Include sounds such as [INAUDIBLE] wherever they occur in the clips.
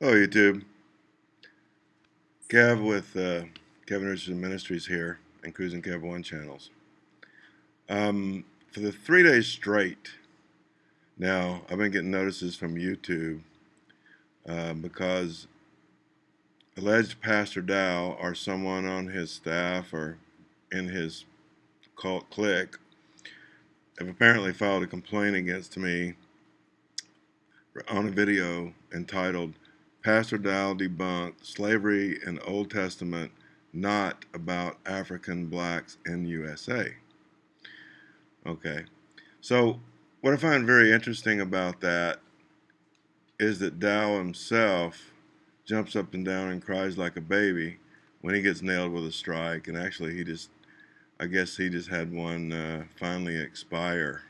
Hello, YouTube. Kev with uh, Kevin Richardson Ministries here and Cruising Kev One channels. Um, for the three days straight, now I've been getting notices from YouTube uh, because alleged Pastor Dow or someone on his staff or in his cult clique have apparently filed a complaint against me on a video entitled Pastor Dow Debunked Slavery in Old Testament Not About African Blacks in USA. Okay, so what I find very interesting about that is that Dow himself jumps up and down and cries like a baby when he gets nailed with a strike, and actually he just I guess he just had one uh, finally expire.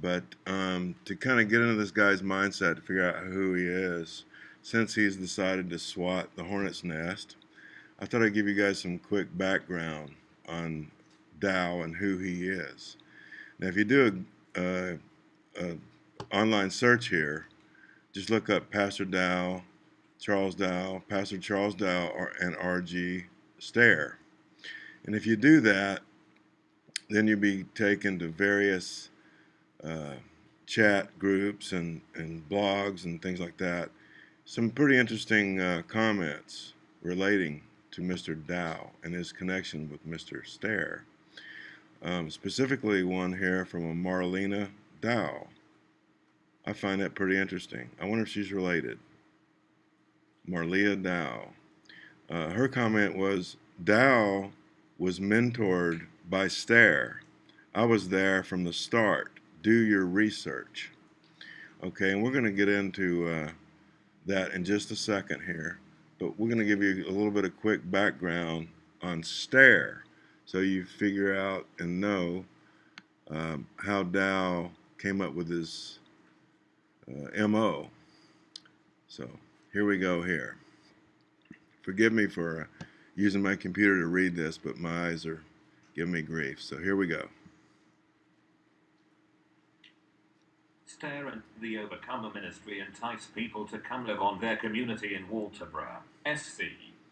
But um, to kind of get into this guy's mindset to figure out who he is, since he's decided to swat the hornet's nest, I thought I'd give you guys some quick background on Dow and who he is. Now, if you do a, a, a online search here, just look up Pastor Dow, Charles Dow, Pastor Charles Dow, and R.G. Stair and if you do that, then you'll be taken to various uh, chat groups and, and blogs and things like that. Some pretty interesting uh, comments relating to Mr. Dow and his connection with Mr. Stair. Um, specifically one here from a Marlena Dow. I find that pretty interesting. I wonder if she's related. Marlia Dow. Uh, her comment was, Dow was mentored by Stair. I was there from the start. Do your research. Okay, and we're going to get into uh, that in just a second here, but we're going to give you a little bit of quick background on Stair so you figure out and know um, how Dow came up with his uh, MO. So here we go here. Forgive me for uh, using my computer to read this, but my eyes are giving me grief. So here we go. Stair and the Overcomer Ministry entice people to come live on their community in Walterboro, SC.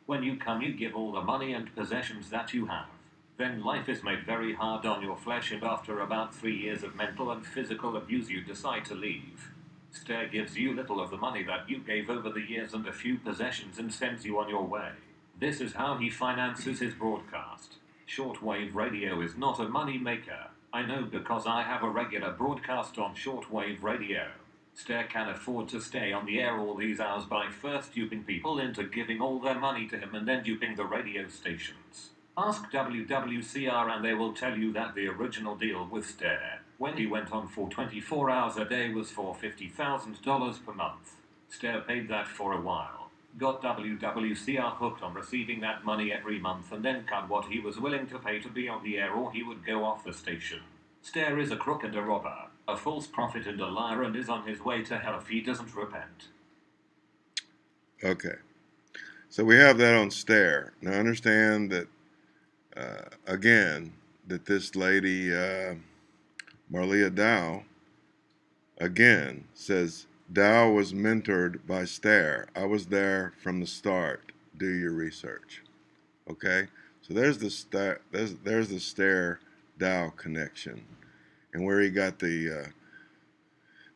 When you come, you give all the money and possessions that you have. Then life is made very hard on your flesh, and after about three years of mental and physical abuse, you decide to leave. Stair gives you little of the money that you gave over the years and a few possessions and sends you on your way. This is how he finances his broadcast. Shortwave radio is not a money maker. I know because I have a regular broadcast on shortwave radio. Stair can afford to stay on the air all these hours by first duping people into giving all their money to him and then duping the radio stations. Ask WWCR and they will tell you that the original deal with Stair, when he went on for 24 hours a day, was for $50,000 per month. Stair paid that for a while got WWCR hooked on receiving that money every month and then cut what he was willing to pay to be on the air or he would go off the station. Stair is a crook and a robber, a false prophet and a liar and is on his way to hell if he doesn't repent. Okay. So we have that on Stair. Now understand that, uh, again, that this lady, uh, Marlia Dow, again, says Dow was mentored by Stair. I was there from the start. Do your research. Okay? So there's the Stair, there's, there's the Stair Dow connection and where he got the uh,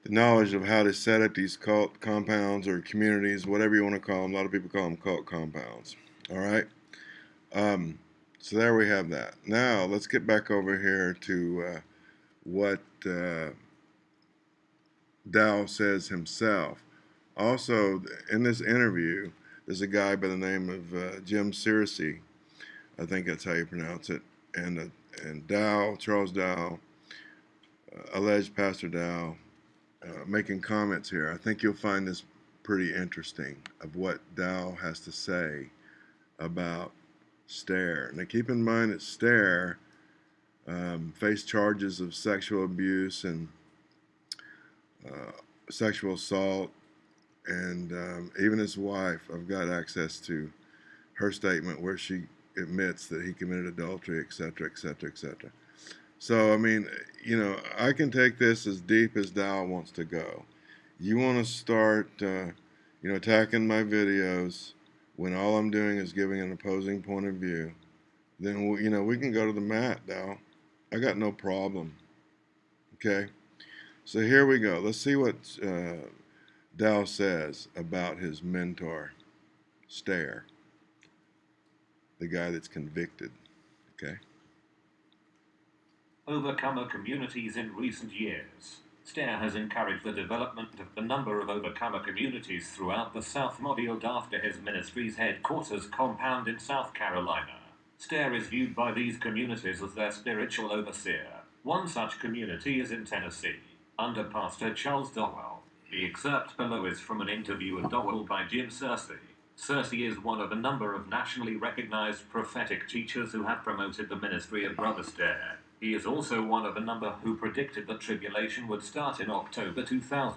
the knowledge of how to set up these cult compounds or communities, whatever you want to call them. A lot of people call them cult compounds. All right? Um, so there we have that. Now let's get back over here to uh, what uh, Dow says himself. Also, in this interview, there's a guy by the name of uh, Jim Searcy. I think that's how you pronounce it. And, uh, and Dow, Charles Dow, uh, alleged Pastor Dow, uh, making comments here. I think you'll find this pretty interesting of what Dow has to say about Stair. Now, keep in mind that Stair um, faced charges of sexual abuse and uh, sexual assault, and um, even his wife, I've got access to her statement where she admits that he committed adultery, etc., etc., etc. So, I mean, you know, I can take this as deep as Dow wants to go. You want to start uh, you know, attacking my videos when all I'm doing is giving an opposing point of view, then you know we can go to the mat, Dow. I got no problem. Okay, so here we go. Let's see what uh, Dow says about his mentor, Stair, the guy that's convicted. Okay. Overcomer communities in recent years. STAIR has encouraged the development of a number of overcomer communities throughout the South modeled after his ministry's headquarters compound in South Carolina. STAIR is viewed by these communities as their spiritual overseer. One such community is in Tennessee, under Pastor Charles Dowell. The excerpt below is from an interview with Dowell by Jim Searcy. Searcy is one of a number of nationally recognized prophetic teachers who have promoted the ministry of Brother Stair. He is also one of a number who predicted the tribulation would start in October 2000,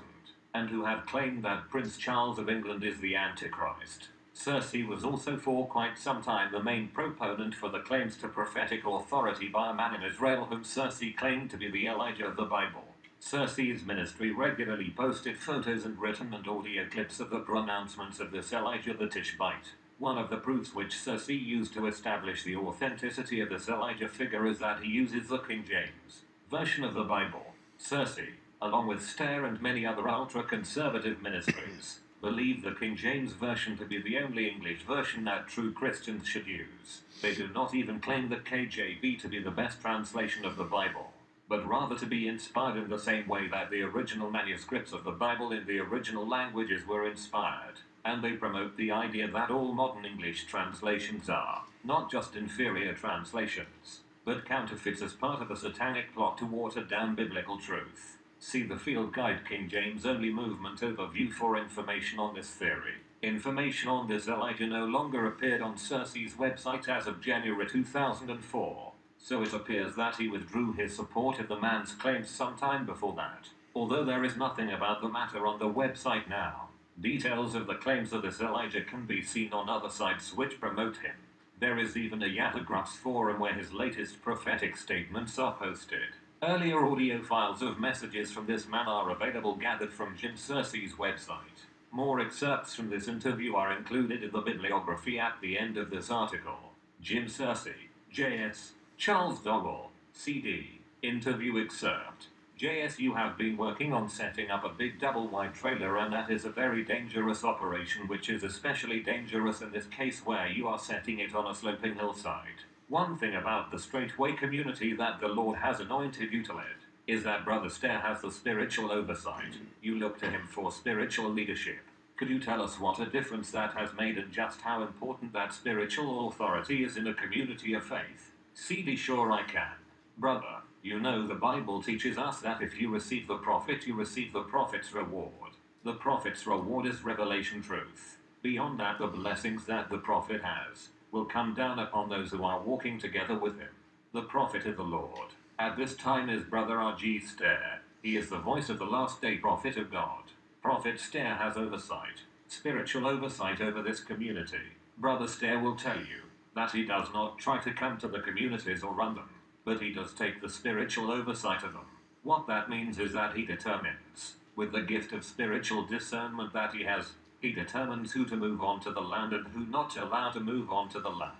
and who have claimed that Prince Charles of England is the Antichrist. Searcy was also for quite some time the main proponent for the claims to prophetic authority by a man in Israel whom Searcy claimed to be the Elijah of the Bible. Searcy's ministry regularly posted photos and written and audio clips of the pronouncements of this Elijah the Tishbite. One of the proofs which Searcy used to establish the authenticity of this Elijah figure is that he uses the King James version of the Bible. Searcy, along with Stair and many other ultra conservative ministries, believe the King James Version to be the only English version that true Christians should use. They do not even claim the KJV to be the best translation of the Bible, but rather to be inspired in the same way that the original manuscripts of the Bible in the original languages were inspired and they promote the idea that all modern English translations are not just inferior translations, but counterfeits as part of a satanic plot to water down biblical truth. See the Field Guide King James Only Movement overview for information on this theory. Information on this Elijah no longer appeared on Searcy's website as of January 2004, so it appears that he withdrew his support of the man's claims sometime before that, although there is nothing about the matter on the website now. Details of the claims of this Elijah can be seen on other sites which promote him. There is even a Yahoo forum where his latest prophetic statements are posted. Earlier audio files of messages from this man are available gathered from Jim Searcy's website. More excerpts from this interview are included in the bibliography at the end of this article. Jim Searcy, J.S., Charles Dowell, CD, interview excerpt. JSU have been working on setting up a big double wide trailer and that is a very dangerous operation which is especially dangerous in this case where you are setting it on a sloping hillside. One thing about the straightway community that the Lord has anointed you to lead is that Brother Stair has the spiritual oversight. You look to him for spiritual leadership. Could you tell us what a difference that has made and just how important that spiritual authority is in a community of faith? CD sure I can. Brother, you know, the Bible teaches us that if you receive the prophet, you receive the prophet's reward. The prophet's reward is revelation truth. Beyond that, the blessings that the prophet has will come down upon those who are walking together with him. The prophet is the Lord. At this time is Brother R.G. Stair. He is the voice of the last day prophet of God. Prophet Stair has oversight, spiritual oversight over this community. Brother Stair will tell you that he does not try to come to the communities or run them but he does take the spiritual oversight of them. What that means is that he determines, with the gift of spiritual discernment that he has, he determines who to move on to the land and who not to allow to move on to the land.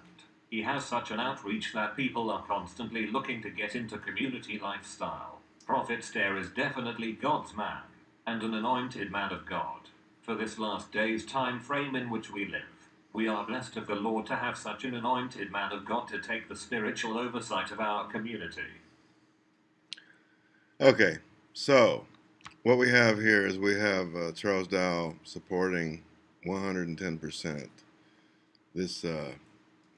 He has such an outreach that people are constantly looking to get into community lifestyle. Prophet Stair is definitely God's man, and an anointed man of God, for this last day's time frame in which we live. We are blessed of the Lord to have such an anointed man of God to take the spiritual oversight of our community. Okay, so what we have here is we have uh, Charles Dow supporting 110% this uh,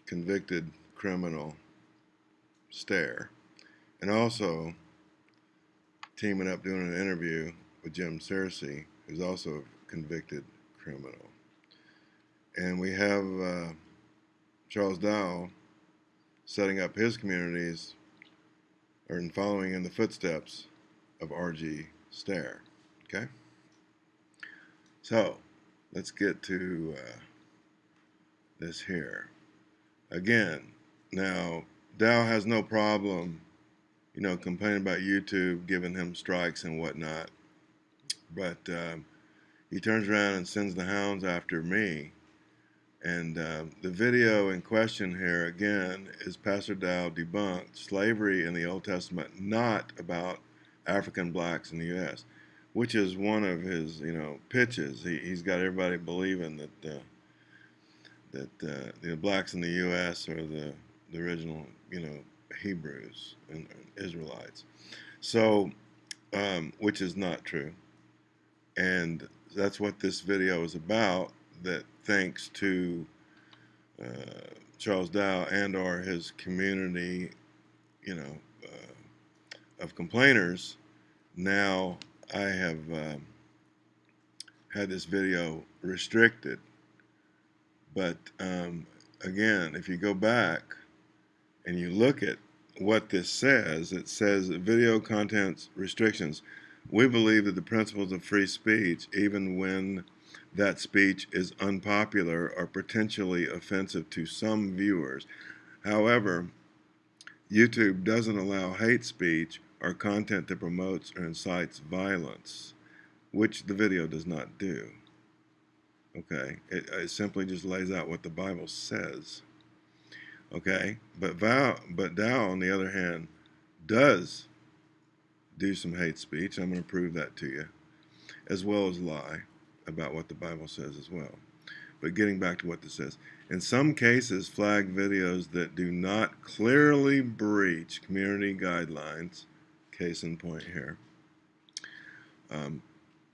convicted criminal Stair, and also teaming up doing an interview with Jim Searcy, who's also a convicted criminal. And we have uh, Charles Dow setting up his communities in following in the footsteps of R.G. Stair. Okay? So, let's get to uh, this here. Again, now, Dow has no problem, you know, complaining about YouTube giving him strikes and whatnot. But, um, he turns around and sends the hounds after me. And uh, the video in question here, again, is Pastor Dow debunked slavery in the Old Testament, not about African blacks in the U.S., which is one of his, you know, pitches. He, he's got everybody believing that uh, that uh, the blacks in the U.S. are the, the original, you know, Hebrews and, and Israelites. So, um, which is not true. And that's what this video is about. That thanks to uh, Charles Dow and or his community, you know, uh, of complainers, now I have um, had this video restricted. But um, again, if you go back and you look at what this says, it says video contents restrictions. We believe that the principles of free speech, even when that speech is unpopular or potentially offensive to some viewers. However, YouTube doesn't allow hate speech or content that promotes or incites violence, which the video does not do. Okay, it, it simply just lays out what the Bible says. Okay, but Val, but Dow, on the other hand, does do some hate speech. I'm going to prove that to you, as well as lie about what the Bible says as well. But getting back to what this says, in some cases, flag videos that do not clearly breach community guidelines, case in point here, um,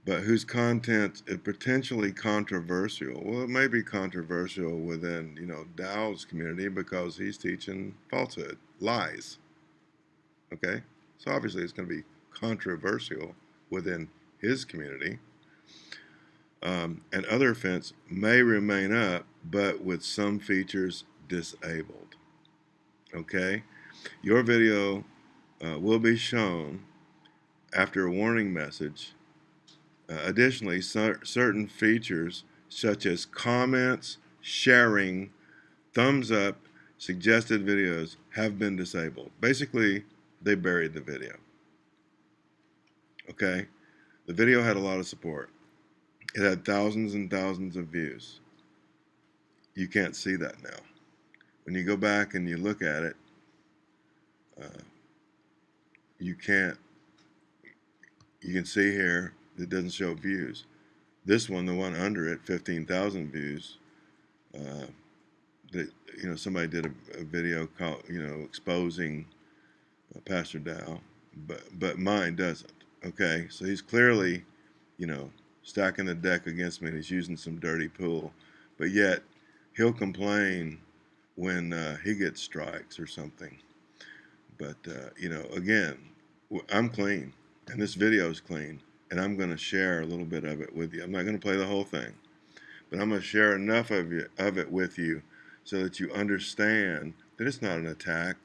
but whose content is potentially controversial. Well, it may be controversial within, you know, Dow's community because he's teaching falsehood, lies. Okay? So obviously it's going to be controversial within his community um, and other fence may remain up, but with some features disabled. Okay? Your video uh, will be shown after a warning message. Uh, additionally, cer certain features such as comments, sharing, thumbs up, suggested videos have been disabled. Basically, they buried the video. Okay? The video had a lot of support. It had thousands and thousands of views. You can't see that now. When you go back and you look at it, uh, you can't, you can see here, it doesn't show views. This one, the one under it, 15,000 views. Uh, that, you know, somebody did a, a video called, you know, exposing uh, Pastor Dow, but, but mine doesn't. Okay, so he's clearly, you know, stacking the deck against me and he's using some dirty pool. But yet, he'll complain when uh, he gets strikes or something. But, uh, you know, again, I'm clean, and this video is clean, and I'm going to share a little bit of it with you. I'm not going to play the whole thing, but I'm going to share enough of, you, of it with you so that you understand that it's not an attack.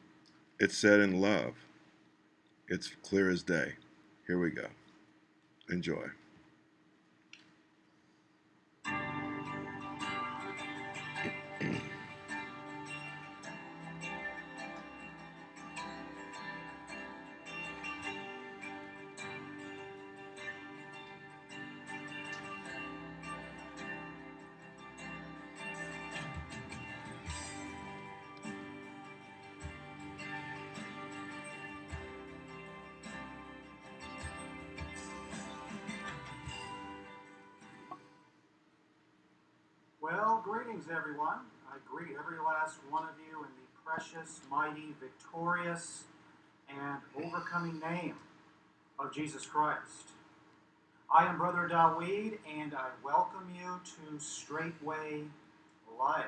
It's said in love. It's clear as day. Here we go. Enjoy. Victorious, and overcoming name of Jesus Christ. I am Brother Dawid, and I welcome you to Straightway Life.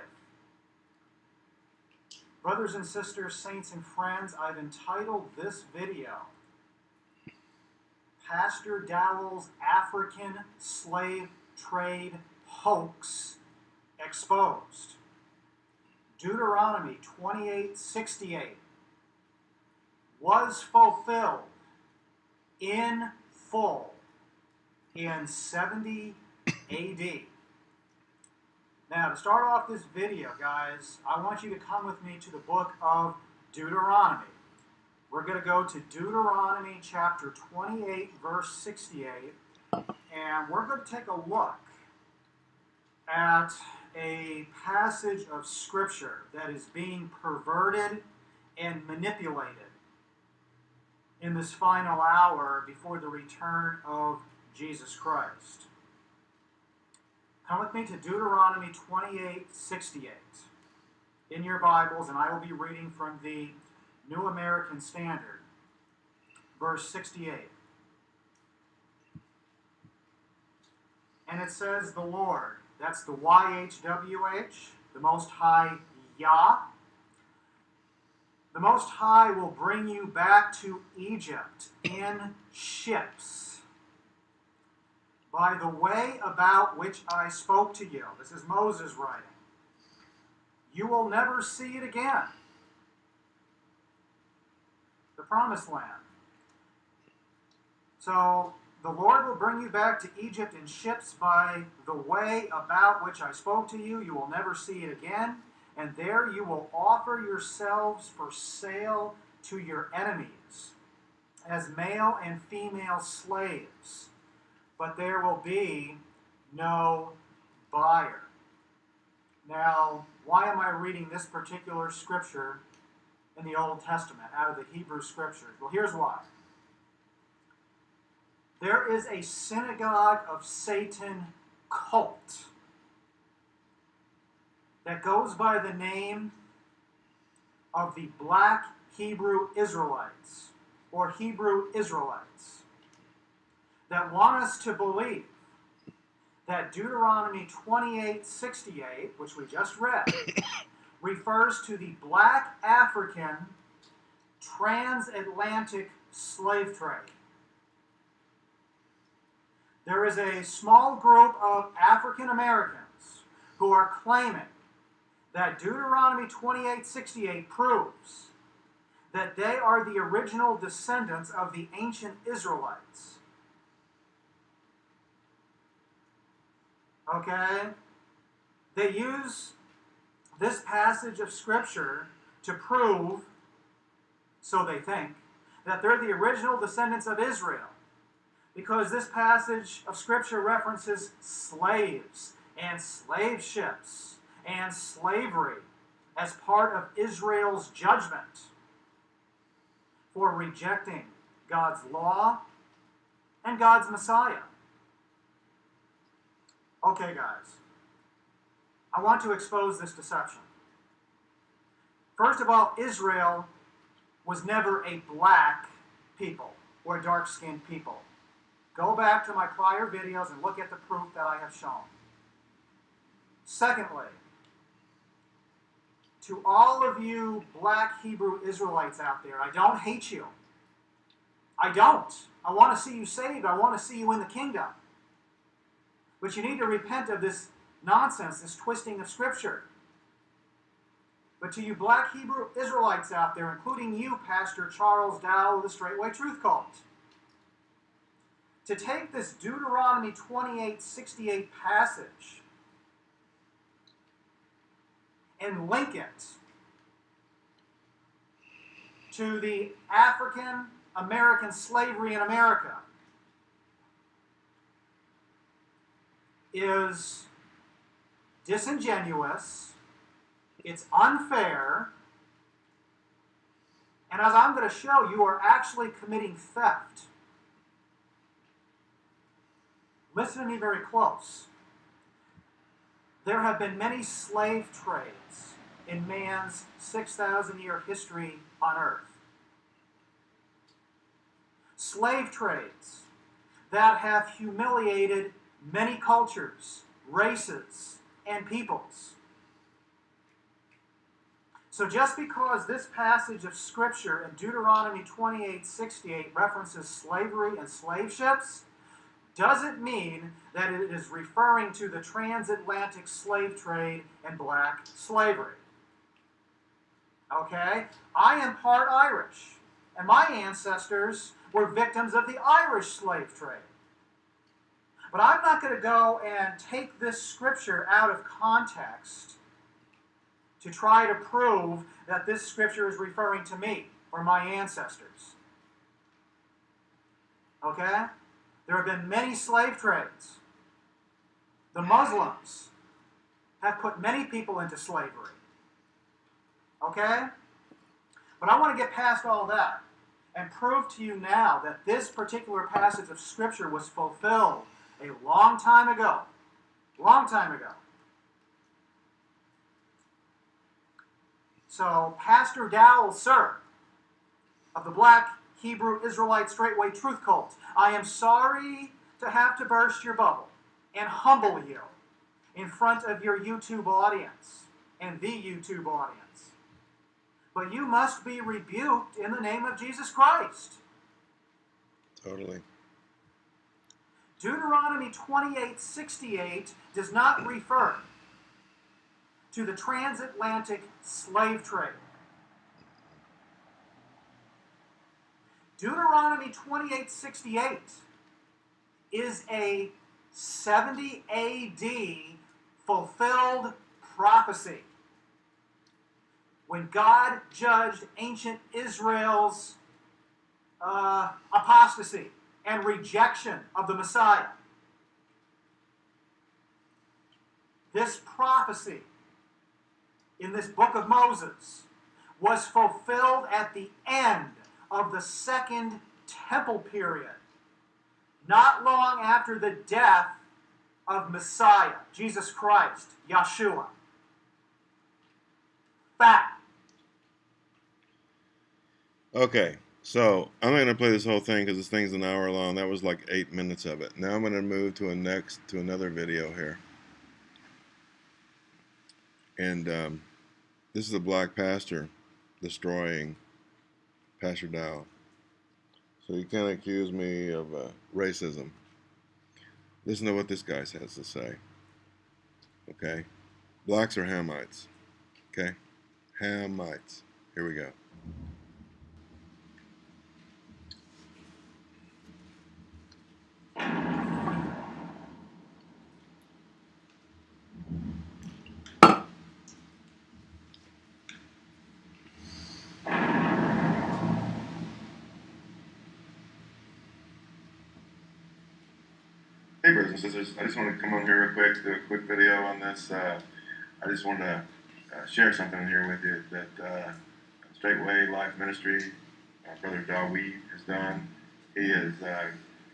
Brothers and sisters, saints and friends, I've entitled this video Pastor Dowell's African Slave Trade Hoax exposed. Deuteronomy 28:68 was fulfilled in full in 70 AD. Now, to start off this video, guys, I want you to come with me to the book of Deuteronomy. We're going to go to Deuteronomy chapter 28, verse 68, and we're going to take a look at a passage of Scripture that is being perverted and manipulated in this final hour before the return of Jesus Christ. Come with me to Deuteronomy 28 68 in your Bibles, and I will be reading from the New American Standard, verse 68. And it says, The Lord, that's the YHWH, the Most High Yah. The Most High will bring you back to Egypt in ships by the way about which I spoke to you. This is Moses writing. You will never see it again. The promised land. So the Lord will bring you back to Egypt in ships by the way about which I spoke to you. You will never see it again. And there you will offer yourselves for sale to your enemies as male and female slaves. But there will be no buyer. Now, why am I reading this particular scripture in the Old Testament out of the Hebrew scriptures? Well, here's why. There is a synagogue of Satan cult that goes by the name of the Black Hebrew Israelites or Hebrew Israelites that want us to believe that Deuteronomy 28:68, which we just read, [COUGHS] refers to the black African transatlantic slave trade. There is a small group of African Americans who are claiming that Deuteronomy 28:68 proves that they are the original descendants of the ancient Israelites. Okay? They use this passage of scripture to prove so they think that they're the original descendants of Israel because this passage of Scripture references slaves and slave ships and slavery as part of Israel's judgment for rejecting God's law and God's Messiah. Okay, guys, I want to expose this deception. First of all, Israel was never a black people or dark skinned people. Go back to my prior videos and look at the proof that I have shown. Secondly, to all of you black Hebrew Israelites out there, I don't hate you. I don't. I want to see you saved. I want to see you in the kingdom. But you need to repent of this nonsense, this twisting of Scripture. But to you black Hebrew Israelites out there, including you, Pastor Charles Dow of the Straightway Truth Cult, to take this Deuteronomy 28 68 passage and link it to the African American slavery in America is disingenuous, it's unfair, and as I'm going to show, you are actually committing theft. Listen to me very close. There have been many slave trades in man's 6,000 year history on earth. Slave trades that have humiliated many cultures, races, and peoples. So just because this passage of Scripture in Deuteronomy 28 68 references slavery and slave ships doesn't mean that it is referring to the transatlantic slave trade and black slavery. Okay? I am part Irish, and my ancestors were victims of the Irish slave trade. But I'm not going to go and take this scripture out of context to try to prove that this scripture is referring to me or my ancestors. Okay? There have been many slave trades. The Muslims have put many people into slavery. Okay? But I want to get past all that and prove to you now that this particular passage of Scripture was fulfilled a long time ago. Long time ago. So, Pastor Dowell, sir, of the Black Hebrew Israelite Straightway Truth Cult, I am sorry to have to burst your bubble and humble you in front of your YouTube audience and the YouTube audience. But you must be rebuked in the name of Jesus Christ. Totally. Deuteronomy 28:68 does not refer to the transatlantic slave trade. Deuteronomy 28:68 is a 70 AD fulfilled prophecy. When God judged ancient Israel's uh, apostasy and rejection of the Messiah. This prophecy in this book of Moses was fulfilled at the end of the second temple period, not long after the death of Messiah, Jesus Christ, Yeshua. Fact. Okay, so I'm not gonna play this whole thing because this thing's an hour long. That was like eight minutes of it. Now I'm gonna move to a next to another video here, and um, this is a black pastor destroying Pastor Dow. So you can't accuse me of uh, racism. Listen to what this guy has to say. Okay, blacks are Hamites. Okay, Hamites. Here we go. I just want to come on here real quick, do a quick video on this. Uh, I just wanted to uh, share something here with you that uh, Straightway Life Ministry, Brother Dawid has done. He has uh,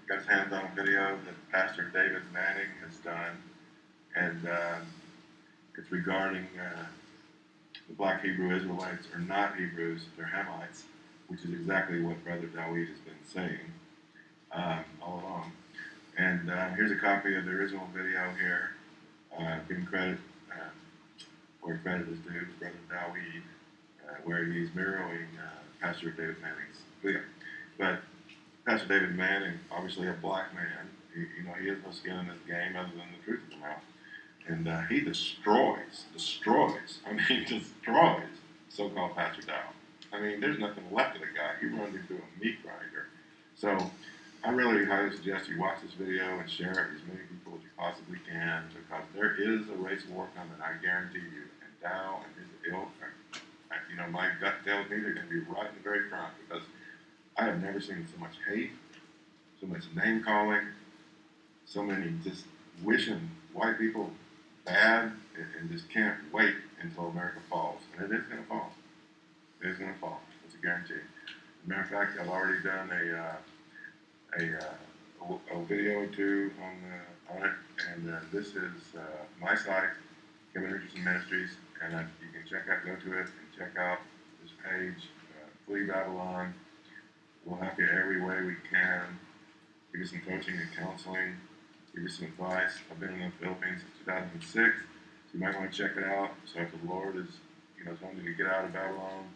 got his hands on a video that Pastor David Manning has done, and uh, it's regarding uh, the black Hebrew Israelites are not Hebrews, they're Hamites, which is exactly what Brother Dawid has been saying um, all along. And uh, here's a copy of the original video here, uh, giving credit uh, where credit is due to Brother Dawid, uh, where he's mirroring uh, Pastor David Manning's video. But Pastor David Manning, obviously a black man, he, you know, he has no skin in this game other than the truth of the mouth. And uh, he destroys, destroys, I mean, [LAUGHS] destroys so-called Pastor Dow. I mean, there's nothing left of the guy. He runs into a meat grinder. So I really highly suggest you watch this video and share it with as many people as you possibly can because there is a race war coming, I guarantee you. And Dow and his ilk, you know, my gut tells me they're going to be right in the very front because I have never seen so much hate, so much name calling, so many just wishing white people bad and, and just can't wait until America falls. And it is going to fall. It is going to fall. It's a guarantee. As a matter of fact, I've already done a. Uh, a, uh, a, video or two on, uh, on it, and uh, this is uh, my site, Kevin Richardson Ministries, and uh, you can check out, go to it and check out this page, uh, Flee Babylon. We'll help you every way we can. Give you some coaching and counseling. Give you some advice. I've been in the Philippines since 2006, so you might want to check it out. So if the Lord is, you know, wanting you to get out of Babylon,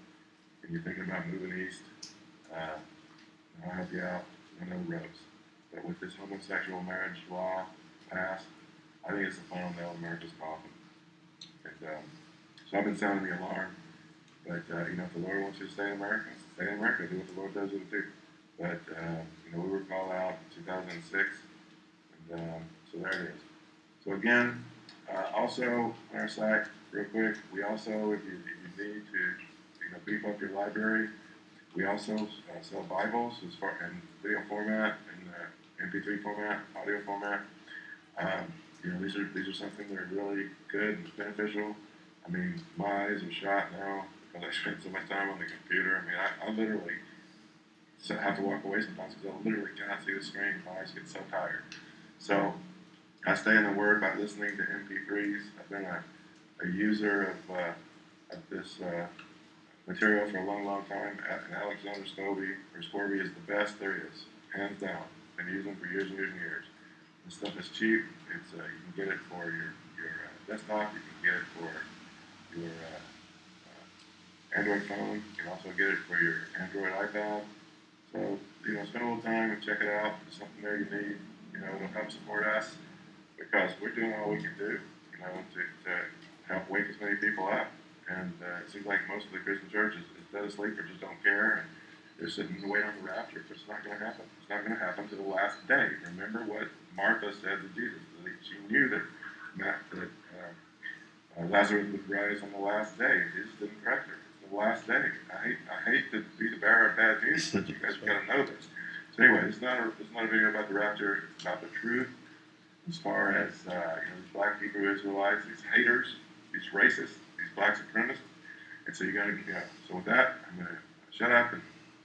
and you're thinking about moving east, uh, I'll help you out and no rose. But with this homosexual marriage law passed, I think it's the final nail in America's coffin. And um, so I've been sounding the alarm. But uh, you know, if the Lord wants you to stay in America, stay in America. Do what the Lord does you to do. But uh, you know, we were called out in 2006, and um, so there it is. So again, uh, also on our site, real quick, we also, if you, if you need to, you know, beef up your library, we also uh, sell Bibles as far in video format and uh, MP3 format, audio format. Um, you know, these are these are something that are really good and beneficial. I mean, my eyes are shot now because I [LAUGHS] spend so much time on the computer. I mean, I, I literally have to walk away sometimes because I literally cannot see the screen. My eyes get so tired. So I stay in the Word by listening to MP3s. I've been a, a user of, uh, of this uh, material for a long, long time. And Alexander Scobie or Scourby is the best there is, hands down. Been using them for years and years and years. This stuff is cheap. It's uh, you can get it for your your uh, desktop. You can get it for your uh, uh, Android phone. You can also get it for your Android iPad. So you know, spend a little time and check it out. There's something there you need. You know, it'll help support us because we're doing all we can do. You know, to, to help wake as many people up. And uh, it seems like most of the Christian churches is dead asleep or just don't care. And, they're sitting and waiting on the rapture, but it's not going to happen. It's not going to happen to the last day. Remember what Martha said to Jesus. She knew that, that uh, uh, Lazarus would rise on the last day. Jesus didn't correct her. It's the last day. I hate, I hate to be the bearer of bad news, but you guys got to know this. So anyway, it's not a, it's not a video about the rapture. It's about the truth. As far as uh, you know, these black Hebrew Israelites, these haters, these racists, black supremacists. And so you got to, know. So with that, I'm going to shut up and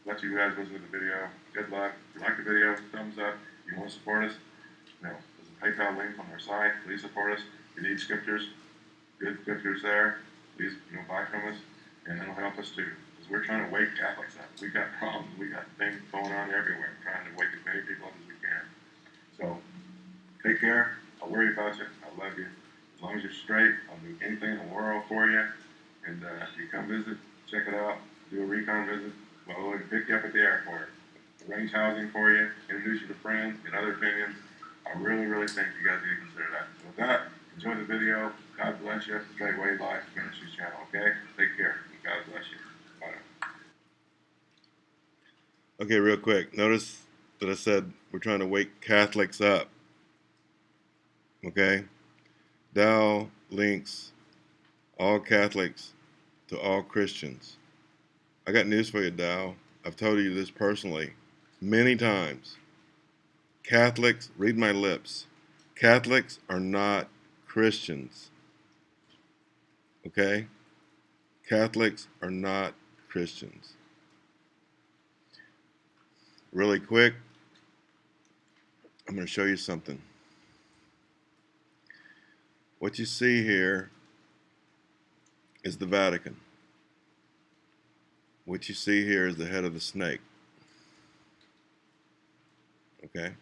let you guys listen to the video. Good luck. If you like the video, thumbs up. If you want to support us, know, there's a PayPal link on our site. Please support us. If you need scriptures, good scriptures there. Please, you know, buy from us, and it'll help us too. Because we're trying to wake Catholics up. We got problems. We got things going on everywhere. We're trying to wake as many people up as we can. So, take care. I'll worry about you. I love you. As long as you're straight, I'll do anything in the world for you. And uh, you come visit, check it out. Do a recon visit well, we'll pick you up at the airport, arrange housing for you, introduce you to friends, get other opinions. I really, really think you guys need to consider that. So with that, enjoy the video. God bless you. Straightway Life Ministries channel, okay? Take care. God bless you. Bye. Okay, real quick. Notice that I said we're trying to wake Catholics up. Okay? Dow links all Catholics to all Christians. I got news for you, Dow. I've told you this personally many times. Catholics, read my lips. Catholics are not Christians. Okay? Catholics are not Christians. Really quick, I'm going to show you something. What you see here is the Vatican. What you see here is the head of the snake. Okay?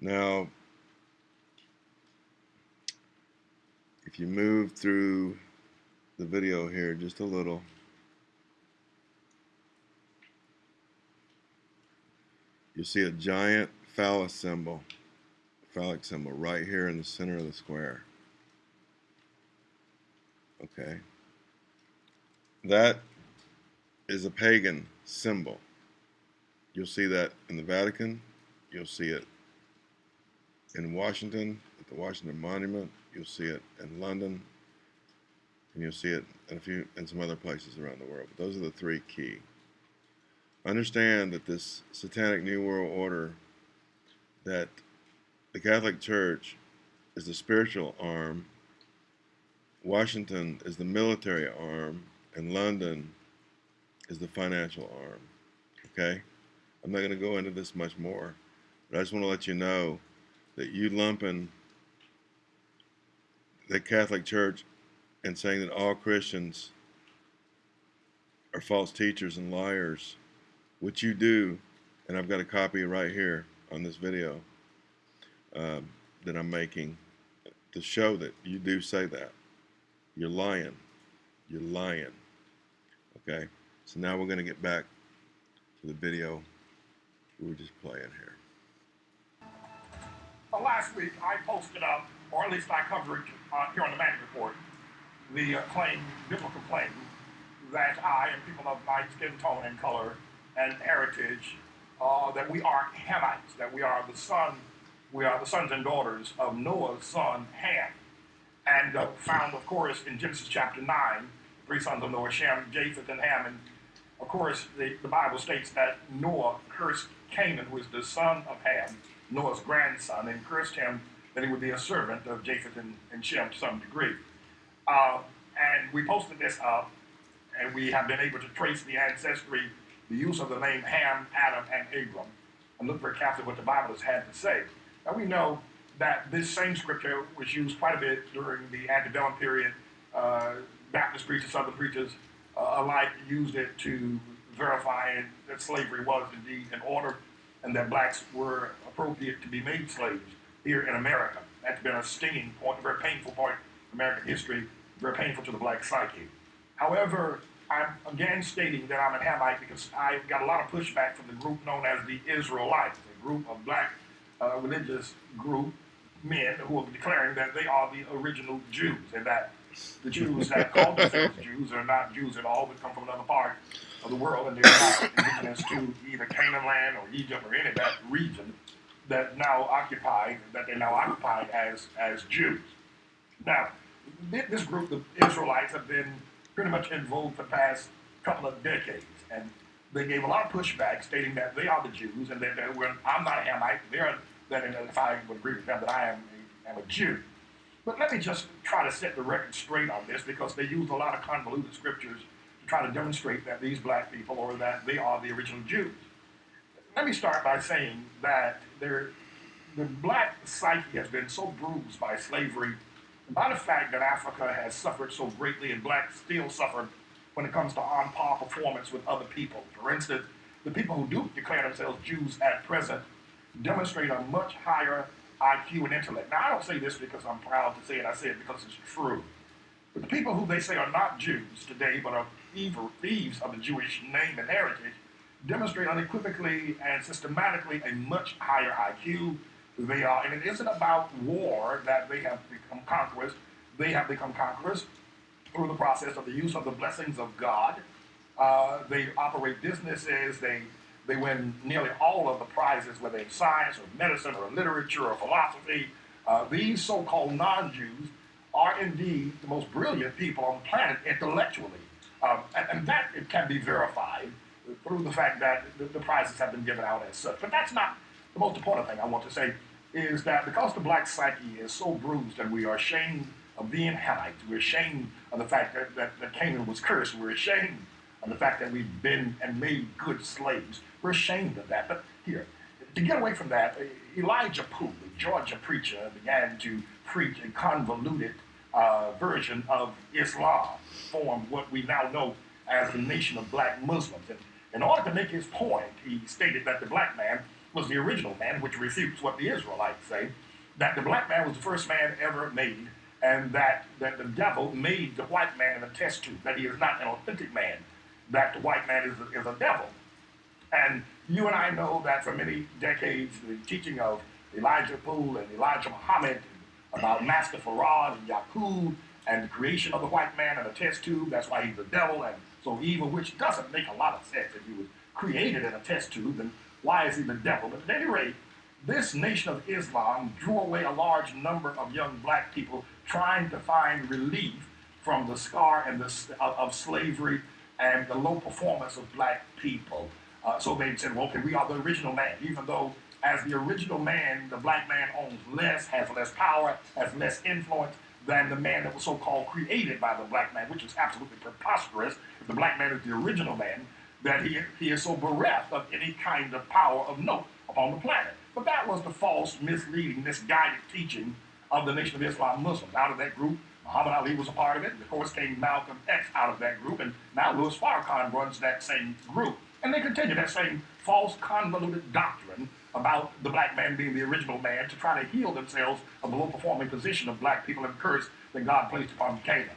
Now, if you move through the video here just a little, you'll see a giant phallus symbol, phallic symbol right here in the center of the square. Okay. That is a pagan symbol. You'll see that in the Vatican. You'll see it in Washington at the Washington Monument. You'll see it in London, and you'll see it in a few in some other places around the world. But those are the three key. Understand that this satanic new world order, that the Catholic Church is the spiritual arm, Washington is the military arm, and London is the financial arm. Okay? I'm not going to go into this much more, but I just want to let you know that you lumping the Catholic Church and saying that all Christians are false teachers and liars, which you do, and I've got a copy right here on this video um, that I'm making to show that you do say that. You're lying. You're lying. Okay? So now we're going to get back to the video we were just playing here. Uh, last week, I posted up, or at least I covered uh, here on the Manning Report, the uh, claim, biblical claim, that I and people of my skin tone and color and heritage, uh, that we are Hamites, that we are the son, we are the sons and daughters of Noah's son Ham, and uh, found, of course, in Genesis chapter nine, three sons of Noah, Shem, Japheth, and Ham, and of course, the, the Bible states that Noah cursed Canaan, who is the son of Ham, Noah's grandson, and cursed him that he would be a servant of Japheth and, and Shem to some degree. Uh, and we posted this up, and we have been able to trace the ancestry, the use of the name Ham, Adam, and Abram, and look very carefully what the Bible has had to say. Now we know that this same scripture was used quite a bit during the antebellum period. Uh, Baptist preachers, Southern preachers uh, alike used it to verify that slavery was indeed in order and that blacks were appropriate to be made slaves here in America. That's been a stinging point, a very painful point in American history, very painful to the black psyche. However, I'm again stating that I'm a Hamite because I got a lot of pushback from the group known as the Israelites, a group of black uh, religious group men who are declaring that they are the original Jews and that the Jews that call [LAUGHS] themselves Jews are not Jews at all, but come from another part of the world and they're not indigenous to either Canaan land or Egypt or any of that region that now occupied, that they now occupy as, as Jews. Now, this group, the Israelites, have been pretty much in vogue for the past couple of decades, and they gave a lot of pushback, stating that they are the Jews, and that, they were, I'm not a Hamite, they're that if I would agree with them that I am a, am a Jew. But let me just try to set the record straight on this because they use a lot of convoluted scriptures to try to demonstrate that these black people or that they are the original Jews. Let me start by saying that there, the black psyche has been so bruised by slavery and by the fact that Africa has suffered so greatly and blacks still suffer when it comes to on par performance with other people. For instance, the people who do declare themselves Jews at present demonstrate a much higher IQ and intellect. Now, I don't say this because I'm proud to say it, I say it because it's true. But the people who they say are not Jews today, but are evil thieves of the Jewish name and heritage, demonstrate unequivocally and systematically a much higher IQ. They are, and it isn't about war that they have become conquerors. They have become conquerors through the process of the use of the blessings of God. Uh, they operate businesses. They they win nearly all of the prizes, whether in science or medicine or literature or philosophy. Uh, these so-called non-Jews are indeed the most brilliant people on the planet intellectually. Um, and, and, that it can be verified through the fact that the, the, prizes have been given out as such. But that's not the most important thing I want to say, is that because the black psyche is so bruised and we are ashamed of being Hamites, we're ashamed of the fact that, that, that Canaan was cursed, we're ashamed of the fact that we've been and made good slaves. We're ashamed of that. But here, to get away from that, Elijah Poole, the Georgia preacher, began to preach a convoluted uh, version of Islam, formed what we now know as the nation of black Muslims. And in order to make his point, he stated that the black man was the original man, which refutes what the Israelites say, that the black man was the first man ever made, and that, that the devil made the white man in a test tube, that he is not an authentic man, that the white man is a, is a devil. And you and I know that for many decades, the teaching of Elijah Poole and Elijah Muhammad about Master Fard and Yaqub and the creation of the white man in a test tube, that's why he's the devil and so evil, which doesn't make a lot of sense. If he was created in a test tube, then why is he the devil? But at any rate, this nation of Islam drew away a large number of young black people trying to find relief from the scar and the, of slavery and the low performance of black people. Uh, so they said, well, okay, we are the original man, even though as the original man, the black man owns less, has less power, has less influence than the man that was so-called created by the black man, which is absolutely preposterous. If the black man is the original man, that he, he is so bereft of any kind of power of note upon the planet. But that was the false, misleading, misguided teaching of the Nation of Islam Muslims. Out of that group, Muhammad Ali was a part of it. Of course, came Malcolm X out of that group, and now Louis Farrakhan runs that same group. And they continue that same false, convoluted doctrine about the black man being the original man to try to heal themselves of the low performing position of black people and curse that God placed upon Canaan.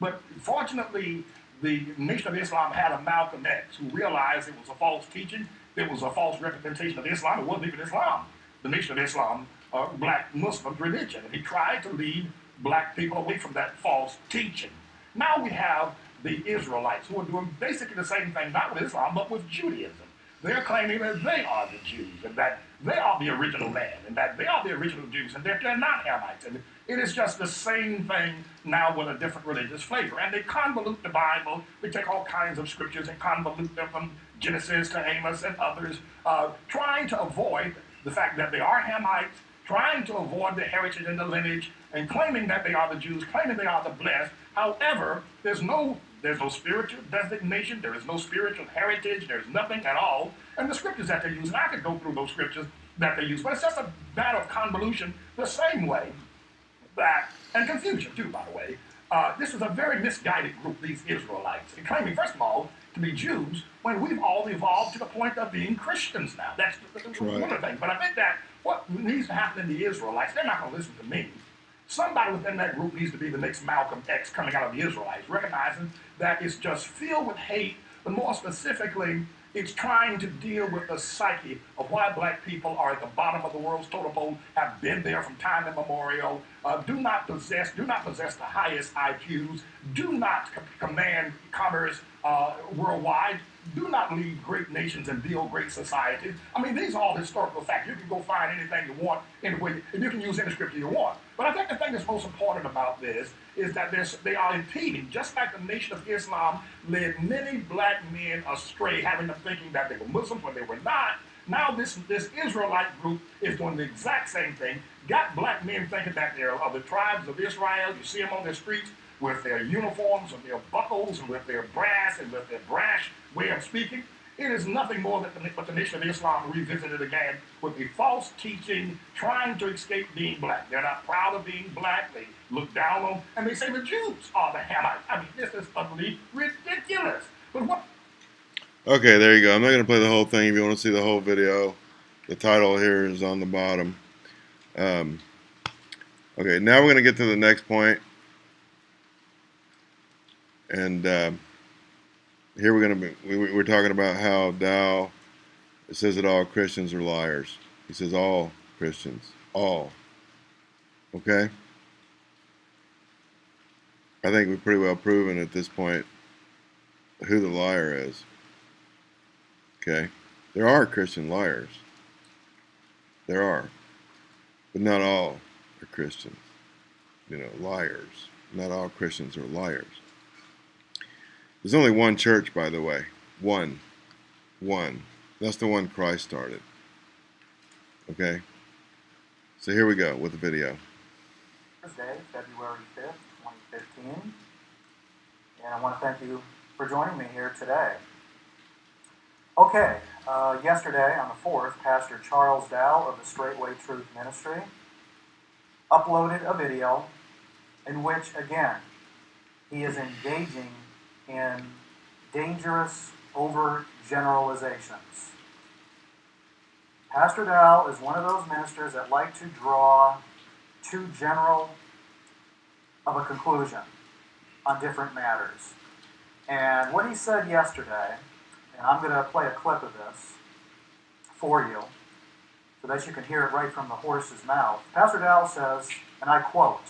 But fortunately, the Nation of Islam had a Malcolm X who realized it was a false teaching, it was a false representation of Islam, it wasn't even Islam. The Nation of Islam, uh, black Muslim religion. And he tried to lead black people away from that false teaching. Now we have the Israelites, who are doing basically the same thing, not with Islam, but with Judaism. They're claiming that they are the Jews, and that they are the original man, and that they are the original Jews, and that they're not Hamites. And it is just the same thing now with a different religious flavor. And they convolute the Bible. They take all kinds of scriptures and convolute them from Genesis to Amos and others, uh, trying to avoid the fact that they are Hamites, trying to avoid the heritage and the lineage, and claiming that they are the Jews, claiming they are the blessed. However, there's no there's no spiritual designation, there is no spiritual heritage, there's nothing at all. And the scriptures that they use, and I could go through those scriptures that they use, but it's just a matter of convolution the same way that, and confusion too, by the way. Uh, this is a very misguided group, these Israelites, and claiming, first of all, to be Jews when we've all evolved to the point of being Christians now. That's, that's right. one of the things. But I think that what needs to happen in the Israelites, they're not going to listen to me. Somebody within that group needs to be the next Malcolm X coming out of the Israelites, recognizing that it's just filled with hate, but more specifically, it's trying to deal with the psyche of why black people are at the bottom of the world's totem pole, have been there from time immemorial, uh, do not possess, do not possess the highest IQs, do not command commerce uh, worldwide, do not lead great nations and build great societies. I mean, these are all historical facts. You can go find anything you want anyway, and you can use any scripture you want. But I think the thing that's most important about this is that they are impeding, just like the Nation of Islam led many black men astray, having them thinking that they were Muslims when they were not. Now this, this Israelite group is doing the exact same thing, got black men thinking that they're of the tribes of Israel. You see them on the streets with their uniforms and their buckles and with their brass and with their brash way of speaking. It is nothing more than the, but the Nation of Islam revisited again with a false teaching, trying to escape being black. They're not proud of being black. They look down on, and they say the Jews are the Hamites. I mean, this is utterly ridiculous. But what Okay, there you go. I'm not going to play the whole thing. If you want to see the whole video, the title here is on the bottom. Um, okay, now we're going to get to the next point. And uh, here we're going to be, we, we're talking about how Dow it says that all Christians are liars. He says all Christians. All. Okay? I think we've pretty well proven at this point who the liar is. Okay? There are Christian liars. There are. But not all are Christians. You know, liars. Not all Christians are liars. There's only one church, by the way. One. One. That's the one Christ started. Okay? So here we go with the video. Thursday, February 5th, 2015. And I want to thank you for joining me here today. Okay, uh, yesterday on the 4th, Pastor Charles Dow of the Straightway Truth Ministry uploaded a video in which, again, he is engaging in dangerous overgeneralizations. Pastor Dow is one of those ministers that like to draw too general of a conclusion on different matters. And what he said yesterday, and I'm going to play a clip of this for you so that you can hear it right from the horse's mouth. Pastor Dow says, and I quote,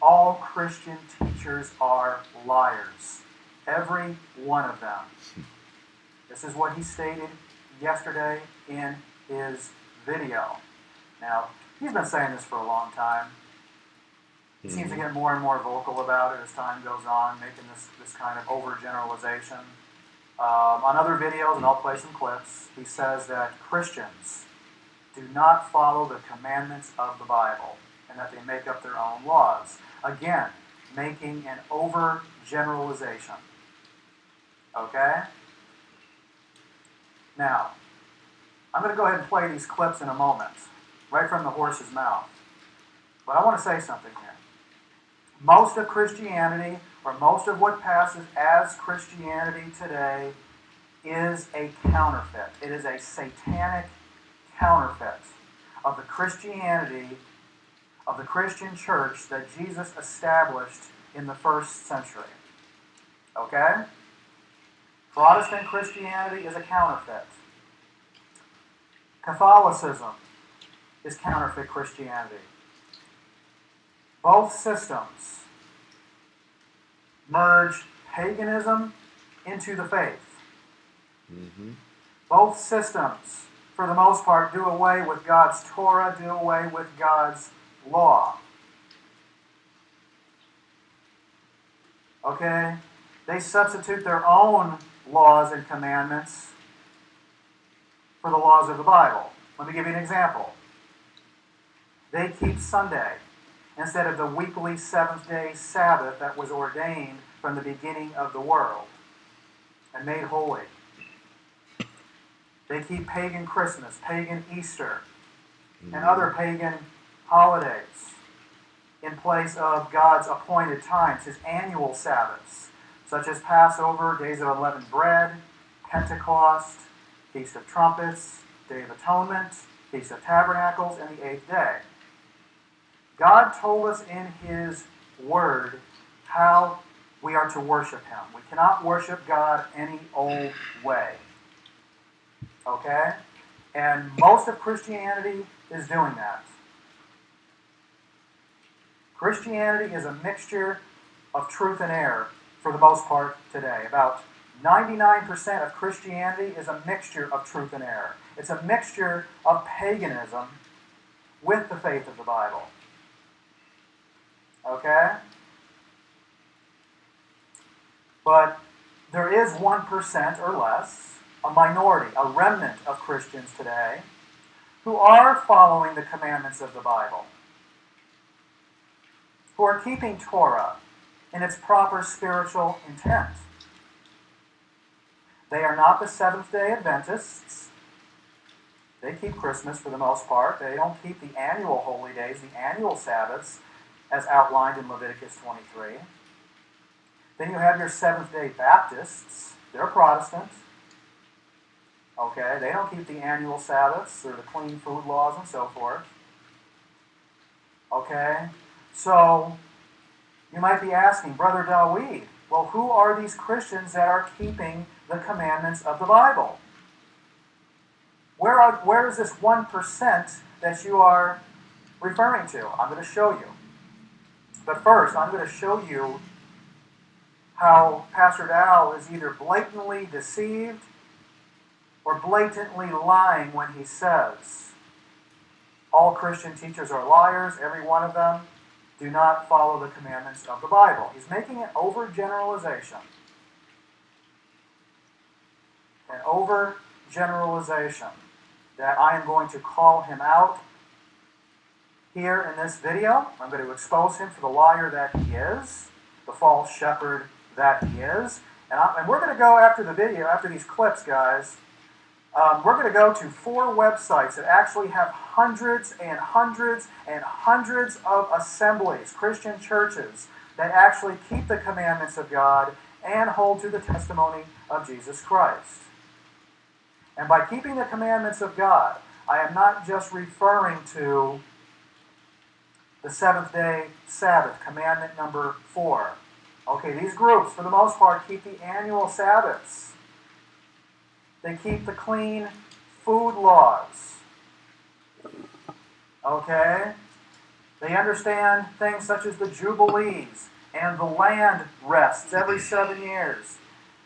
all Christian teachers are liars. Every one of them. This is what he stated yesterday in his video. Now, he's been saying this for a long time. He seems to get more and more vocal about it as time goes on, making this, this kind of overgeneralization. Um, on other videos, and I'll play some clips, he says that Christians do not follow the commandments of the Bible and that they make up their own laws. Again, making an overgeneralization. Okay? Now, I'm going to go ahead and play these clips in a moment, right from the horse's mouth. But I want to say something here. Most of Christianity, or most of what passes as Christianity today, is a counterfeit. It is a satanic counterfeit of the Christianity of the Christian church that Jesus established in the first century. Okay? Protestant Christianity is a counterfeit. Catholicism is counterfeit Christianity. Both systems merge paganism into the faith. Mm-hmm. Both systems, for the most part, do away with God's Torah, do away with God's law. Okay? They substitute their own laws and commandments for the laws of the Bible. Let me give you an example. They keep Sunday instead of the weekly seventh day Sabbath that was ordained from the beginning of the world and made holy. They keep pagan Christmas, pagan Easter, and other mm-hmm. pagan holidays in place of God's appointed times, his annual Sabbaths, such as Passover, days of unleavened bread, Pentecost, Feast of Trumpets, Day of Atonement, Feast of Tabernacles, and the eighth day. God told us in his word how we are to worship him. We cannot worship God any old way. Okay? And most of Christianity is doing that. Christianity is a mixture of truth and error for the most part today. About 99% of Christianity is a mixture of truth and error. It's a mixture of paganism with the faith of the Bible. Okay? But there is 1% or less, a minority, a remnant of Christians today, who are following the commandments of the Bible, who are keeping Torah in its proper spiritual intent. They are not the Seventh day Adventists. They keep Christmas for the most part. They don't keep the annual holy days, the annual Sabbaths, as outlined in Leviticus 23. Then you have your Seventh day Baptists. They're Protestant. Okay, they don't keep the annual Sabbaths or the clean food laws and so forth. Okay, so you might be asking, Brother Dawid, well, who are these Christians that are keeping the commandments of the Bible? Where, are, where is this 1% that you are referring to? I'm going to show you. But first, I'm going to show you how Pastor Dow is either blatantly deceived or blatantly lying when he says all Christian teachers are liars, every one of them do not follow the commandments of the Bible. He's making an overgeneralization. An overgeneralization that I am going to call him out here in this video. I'm going to expose him for the liar that he is, the false shepherd that he is. And, I, and we're going to go after the video, after these clips, guys. Um, we're going to go to four websites that actually have hundreds and hundreds and hundreds of assemblies, Christian churches, that actually keep the commandments of God and hold to the testimony of Jesus Christ. And by keeping the commandments of God, I am not just referring to the seventh day Sabbath, commandment number four. Okay, these groups, for the most part, keep the annual Sabbaths. They keep the clean food laws. Okay? They understand things such as the Jubilees and the land rests every seven years.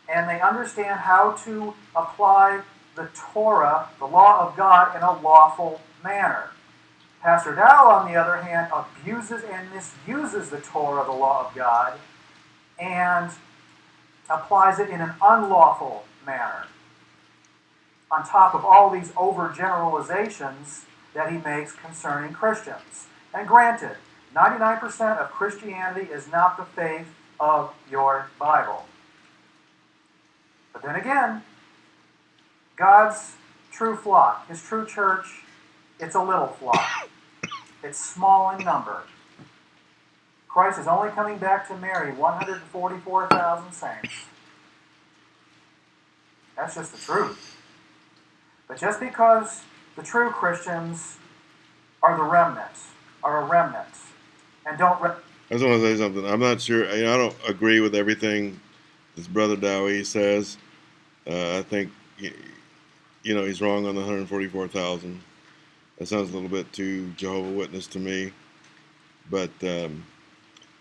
And they understand how to apply the Torah, the law of God, in a lawful manner. Pastor Dow, on the other hand, abuses and misuses the Torah, the law of God, and applies it in an unlawful manner. On top of all these overgeneralizations that he makes concerning Christians. And granted, 99% of Christianity is not the faith of your Bible. But then again, God's true flock, his true church, it's a little flock. It's small in number. Christ is only coming back to marry 144,000 saints. That's just the truth. But just because the true Christians are the remnant, are a remnant, and don't. Re- I just want to say something. I'm not sure. I don't agree with everything this brother Dowie says. Uh, I think, you know, he's wrong on the 144,000. That sounds a little bit too Jehovah Witness to me. But um,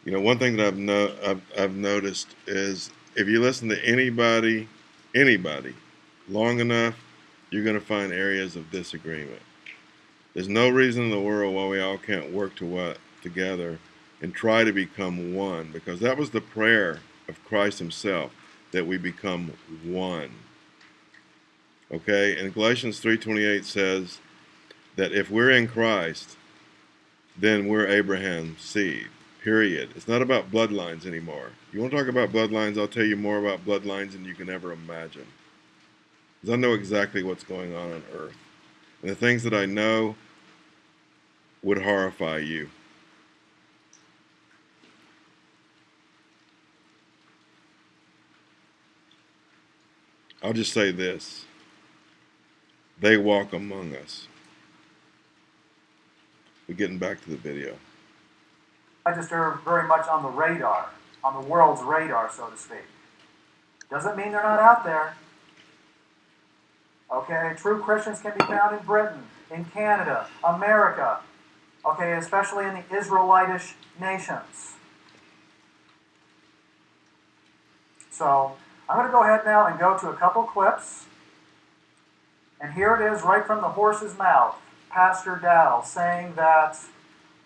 you know, one thing that I've, no, I've, I've noticed is if you listen to anybody, anybody, long enough, you're going to find areas of disagreement. There's no reason in the world why we all can't work to what, together and try to become one, because that was the prayer of Christ Himself that we become one. Okay, and Galatians 3:28 says that if we're in Christ, then we're Abraham's seed. Period. It's not about bloodlines anymore. You want to talk about bloodlines? I'll tell you more about bloodlines than you can ever imagine. I know exactly what's going on on earth. And the things that I know would horrify you. I'll just say this. They walk among us. We're getting back to the video. I just are very much on the radar, on the world's radar, so to speak. Doesn't mean they're not out there. Okay, true Christians can be found in Britain, in Canada, America, okay, especially in the Israelitish nations. So, I'm going to go ahead now and go to a couple clips. And here it is, right from the horse's mouth. Pastor Dow saying that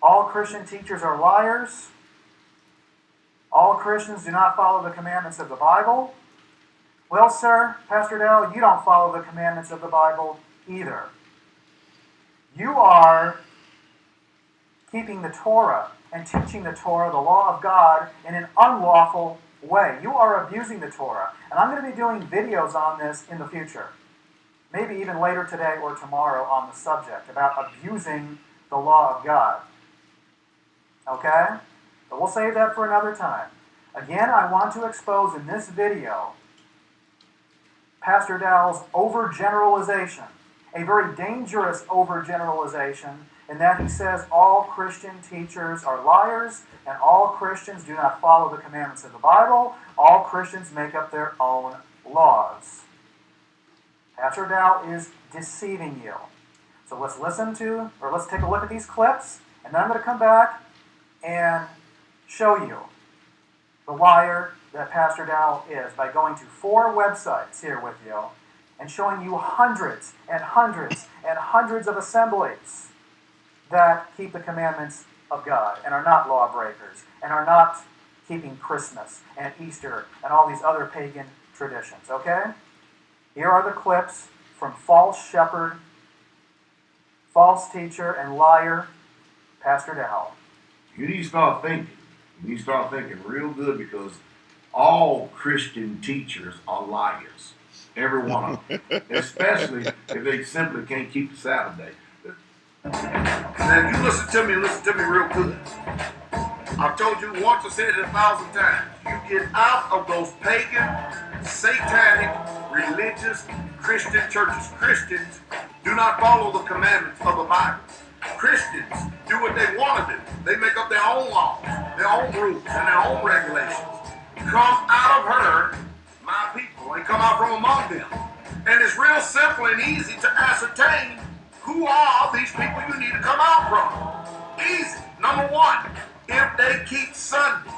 all Christian teachers are liars, all Christians do not follow the commandments of the Bible. Well, sir, Pastor Dow, you don't follow the commandments of the Bible either. You are keeping the Torah and teaching the Torah, the law of God, in an unlawful way. You are abusing the Torah. And I'm going to be doing videos on this in the future maybe even later today or tomorrow on the subject about abusing the law of God. Okay? But we'll save that for another time. Again, I want to expose in this video Pastor Dow's overgeneralization, a very dangerous overgeneralization, in that he says all Christian teachers are liars and all Christians do not follow the commandments of the Bible. All Christians make up their own laws. Pastor Dow is deceiving you. So let's listen to, or let's take a look at these clips, and then I'm going to come back and show you the liar that Pastor Dow is by going to four websites here with you and showing you hundreds and hundreds and hundreds of assemblies that keep the commandments of God and are not lawbreakers and are not keeping Christmas and Easter and all these other pagan traditions, okay? Here are the clips from false shepherd, false teacher, and liar, Pastor Dow. You need to start thinking. You need to start thinking real good because all Christian teachers are liars. Every one of them. [LAUGHS] Especially if they simply can't keep the Sabbath day. Now, you listen to me, listen to me real good. I've told you once, I said it a thousand times. You get out of those pagan, satanic, religious Christian churches. Christians do not follow the commandments of the Bible. Christians do what they want to do. They make up their own laws, their own rules, and their own regulations. Come out of her, my people, and come out from among them. And it's real simple and easy to ascertain who are these people you need to come out from. Easy. Number one, if they keep Sunday,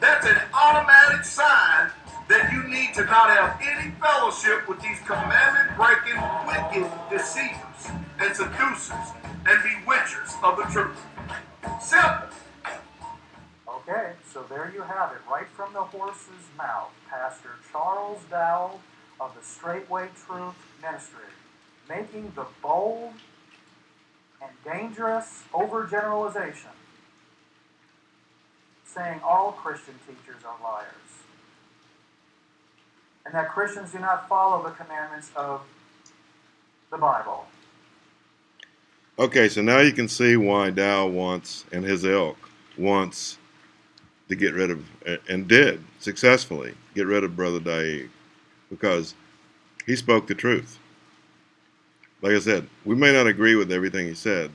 that's an automatic sign that you need to not have any fellowship with these commandment breaking, wicked deceivers and seducers and bewitchers of the truth. Simple. Okay, so there you have it, right from the horse's mouth. Pastor Charles Dowell of the Straightway Truth Ministry, making the bold and dangerous overgeneralization, saying all Christian teachers are liars and that Christians do not follow the commandments of the Bible. Okay, so now you can see why Dow wants, and his ilk wants to get rid of, and did successfully get rid of Brother Daig, because he spoke the truth. Like I said, we may not agree with everything he said,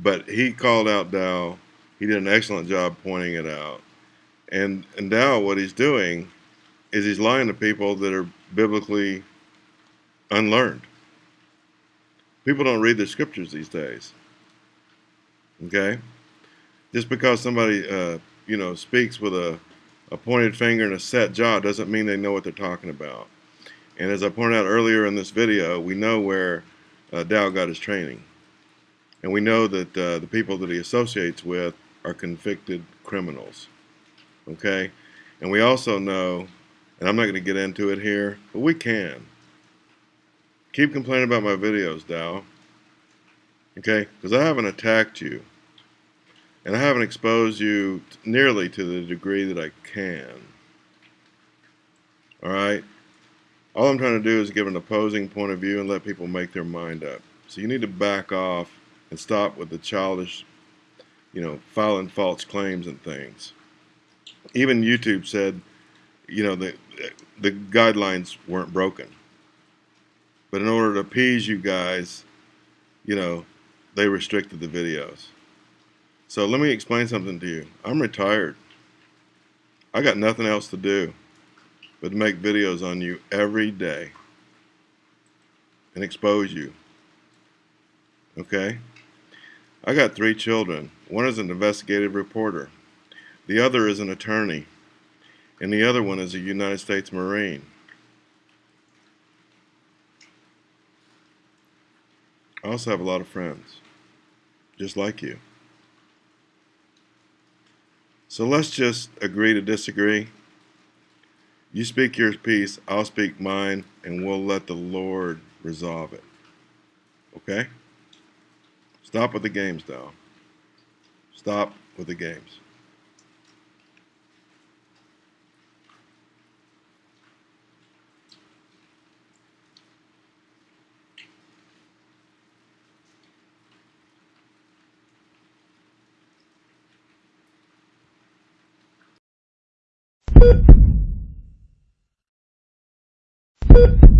but he called out Dow. He did an excellent job pointing it out. And, and Dow, what he's doing is he's lying to people that are biblically unlearned. People don't read the scriptures these days. Okay? Just because somebody, uh, you know, speaks with a, a pointed finger and a set jaw doesn't mean they know what they're talking about. And as I pointed out earlier in this video, we know where uh, Dow got his training. And we know that uh, the people that he associates with are convicted criminals. Okay? And we also know and I'm not going to get into it here, but we can. keep complaining about my videos, Dow. Okay? Because I haven't attacked you. And I haven't exposed you nearly to the degree that I can. Alright? All I'm trying to do is give an opposing point of view and let people make their mind up. So you need to back off and stop with the childish, you know, filing false claims and things. Even YouTube said, you know, the, the guidelines weren't broken. But in order to appease you guys, you know, they restricted the videos. So let me explain something to you. I'm retired. I got nothing else to do but to make videos on you every day and expose you. Okay? I got three children. One is an investigative reporter. The other is an attorney. And the other one is a United States Marine. I also have a lot of friends, just like you. So let's just agree to disagree. You speak your piece, I'll speak mine, and we'll let the Lord resolve it. Okay? Stop with the games, though. Stop with the games. You